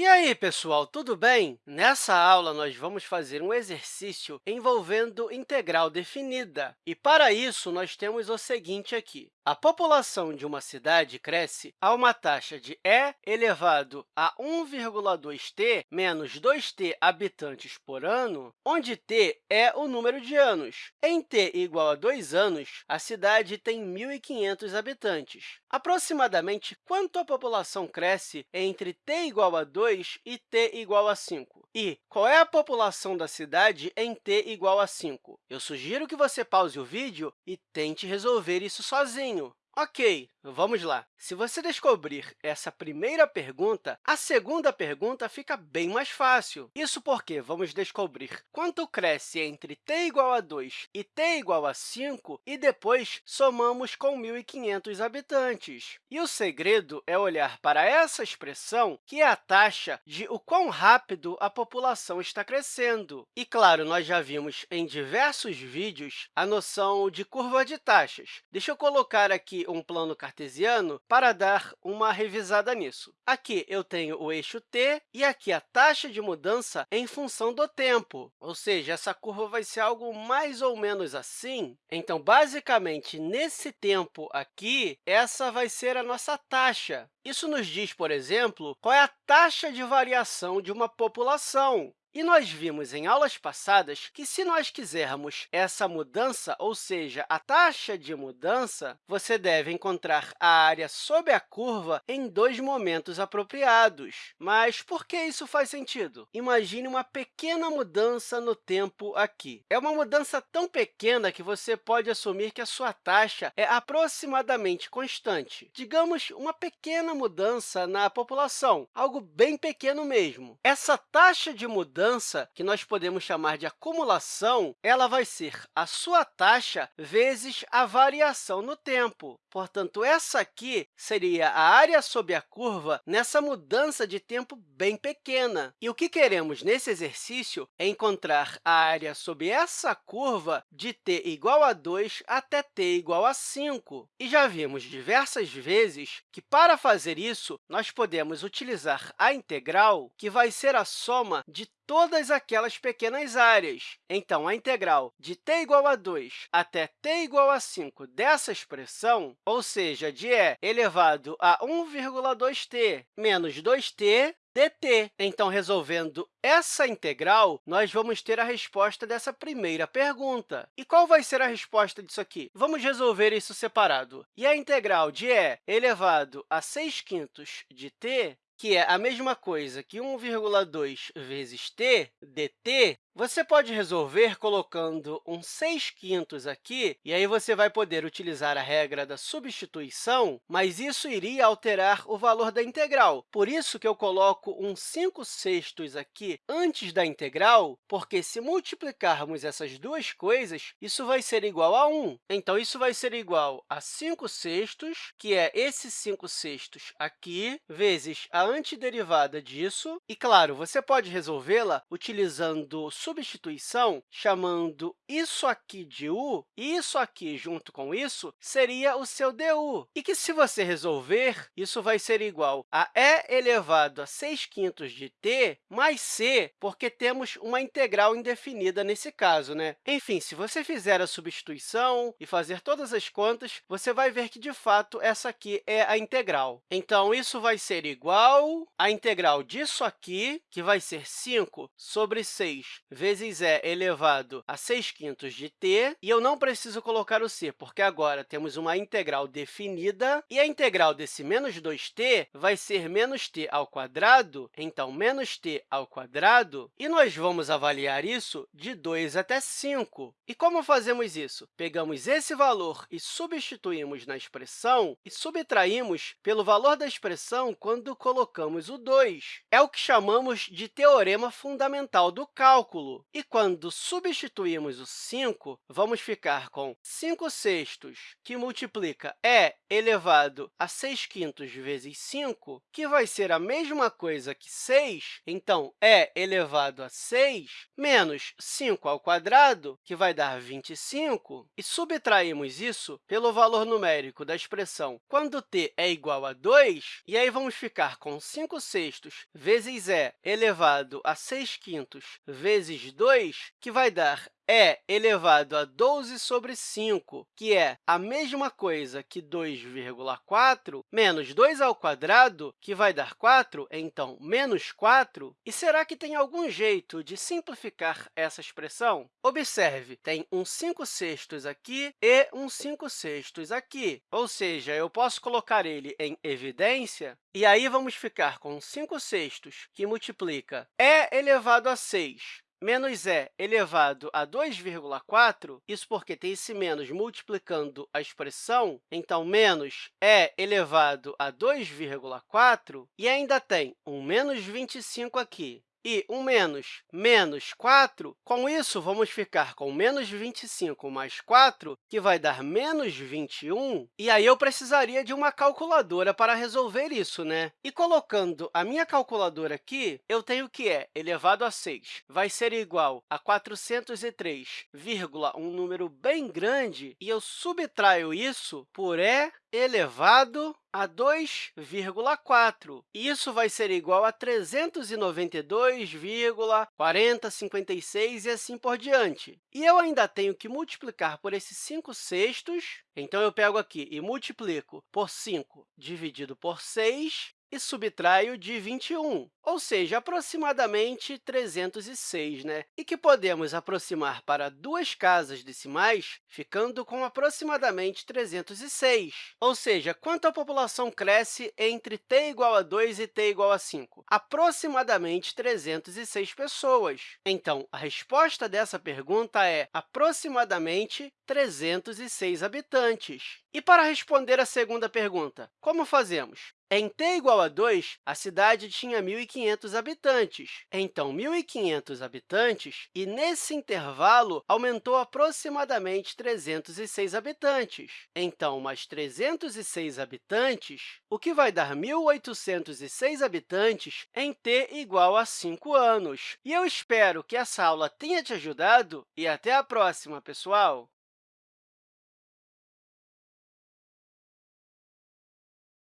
E aí, pessoal, tudo bem? Nessa aula, nós vamos fazer um exercício envolvendo integral definida. E, para isso, nós temos o seguinte aqui. A população de uma cidade cresce a uma taxa de e elevado a 1,2t menos 2t habitantes por ano, onde t é o número de anos. Em t igual a 2 anos, a cidade tem 1.500 habitantes. Aproximadamente quanto a população cresce entre t igual a 2 e t igual a 5? E qual é a população da cidade em t igual a 5? Eu sugiro que você pause o vídeo e tente resolver isso sozinho. Ok, vamos lá. Se você descobrir essa primeira pergunta, a segunda pergunta fica bem mais fácil. Isso porque vamos descobrir quanto cresce entre t igual a 2 e t igual a 5 e depois somamos com 1.500 habitantes. E o segredo é olhar para essa expressão, que é a taxa de o quão rápido a população está crescendo. E, claro, nós já vimos em diversos vídeos a noção de curva de taxas. Deixa eu colocar aqui um plano cartesiano para dar uma revisada nisso. Aqui eu tenho o eixo t e aqui a taxa de mudança em função do tempo, ou seja, essa curva vai ser algo mais ou menos assim. Então, basicamente, nesse tempo aqui, essa vai ser a nossa taxa. Isso nos diz, por exemplo, qual é a taxa de variação de uma população. E nós vimos em aulas passadas que, se nós quisermos essa mudança, ou seja, a taxa de mudança, você deve encontrar a área sob a curva em dois momentos apropriados. Mas por que isso faz sentido? Imagine uma pequena mudança no tempo aqui. É uma mudança tão pequena que você pode assumir que a sua taxa é aproximadamente constante. Digamos, uma pequena mudança na população, algo bem pequeno mesmo. Essa taxa de mudança mudança, que nós podemos chamar de acumulação, ela vai ser a sua taxa vezes a variação no tempo. Portanto, essa aqui seria a área sob a curva nessa mudança de tempo bem pequena. E o que queremos nesse exercício é encontrar a área sob essa curva de t igual a 2 até t igual a 5. E já vimos diversas vezes que, para fazer isso, nós podemos utilizar a integral, que vai ser a soma de todas aquelas pequenas áreas. Então, a integral de t igual a 2 até t igual a 5 dessa expressão, ou seja, de e elevado a 1,2t menos 2t dt. Então, resolvendo essa integral, nós vamos ter a resposta dessa primeira pergunta. E qual vai ser a resposta disso aqui? Vamos resolver isso separado. E a integral de e elevado a 6 quintos de t que é a mesma coisa que 1,2 vezes t dt, você pode resolver colocando um 6 quintos aqui, e aí você vai poder utilizar a regra da substituição, mas isso iria alterar o valor da integral. Por isso que eu coloco um 5 sextos aqui antes da integral, porque se multiplicarmos essas duas coisas, isso vai ser igual a 1. Então, isso vai ser igual a 5 sextos, que é esse 5 sextos aqui, vezes a antiderivada disso. E, claro, você pode resolvê-la utilizando substituição, chamando isso aqui de u, e isso aqui junto com isso seria o seu du, e que, se você resolver, isso vai ser igual a e elevado a 6 quintos de t mais c, porque temos uma integral indefinida nesse caso. Né? Enfim, se você fizer a substituição e fazer todas as contas, você vai ver que, de fato, essa aqui é a integral. Então, isso vai ser igual à integral disso aqui, que vai ser 5 sobre 6 vezes e elevado a 6 quintos de t, e eu não preciso colocar o c, porque agora temos uma integral definida, e a integral desse menos 2t vai ser menos t ao quadrado, então, menos t ao quadrado, e nós vamos avaliar isso de 2 até 5. E como fazemos isso? Pegamos esse valor e substituímos na expressão e subtraímos pelo valor da expressão quando colocamos o 2. É o que chamamos de teorema fundamental do cálculo. E quando substituímos o 5, vamos ficar com 5 sextos, que multiplica e elevado a 6 quintos vezes 5, que vai ser a mesma coisa que 6. Então, e elevado a 6 menos 5 ao quadrado, que vai dar 25, e subtraímos isso pelo valor numérico da expressão quando t é igual a 2, e aí vamos ficar com Então, 5 sextos vezes e elevado a 6 quintos vezes 2, que vai dar e elevado a 12 sobre 5, que é a mesma coisa que 2,4, menos 2 ao quadrado, que vai dar 4, então, menos 4. E será que tem algum jeito de simplificar essa expressão? Observe, tem um 5 sextos aqui e um 5 sextos aqui, ou seja, eu posso colocar ele em evidência, e aí vamos ficar com 5 sextos, que multiplica e elevado a 6 menos e elevado a 2,4, isso porque tem esse menos multiplicando a expressão, então, menos e elevado a 2,4, e ainda tem um menos 25 aqui e 1 menos menos 4, com isso, vamos ficar com menos 25 mais 4, que vai dar menos 21, e aí eu precisaria de uma calculadora para resolver isso, né? E colocando a minha calculadora aqui, eu tenho que é elevado a 6 vai ser igual a 403, um número bem grande, e eu subtraio isso por e elevado a 2,4. Isso vai ser igual a 392,4056 e assim por diante. E eu ainda tenho que multiplicar por esses 5 sextos, então eu pego aqui e multiplico por 5 dividido por 6, e subtraio de 21, ou seja, aproximadamente 306, né? e que podemos aproximar para duas casas decimais, ficando com aproximadamente 306. Ou seja, quanto a população cresce entre t igual a 2 e t igual a 5? Aproximadamente 306 pessoas. Então, a resposta dessa pergunta é aproximadamente 306 habitantes. E para responder a segunda pergunta, como fazemos? Em t igual a 2, a cidade tinha 1.500 habitantes. Então, 1.500 habitantes, e nesse intervalo aumentou aproximadamente 306 habitantes. Então, mais 306 habitantes, o que vai dar 1.806 habitantes em t igual a 5 anos. E eu espero que essa aula tenha te ajudado e até a próxima, pessoal!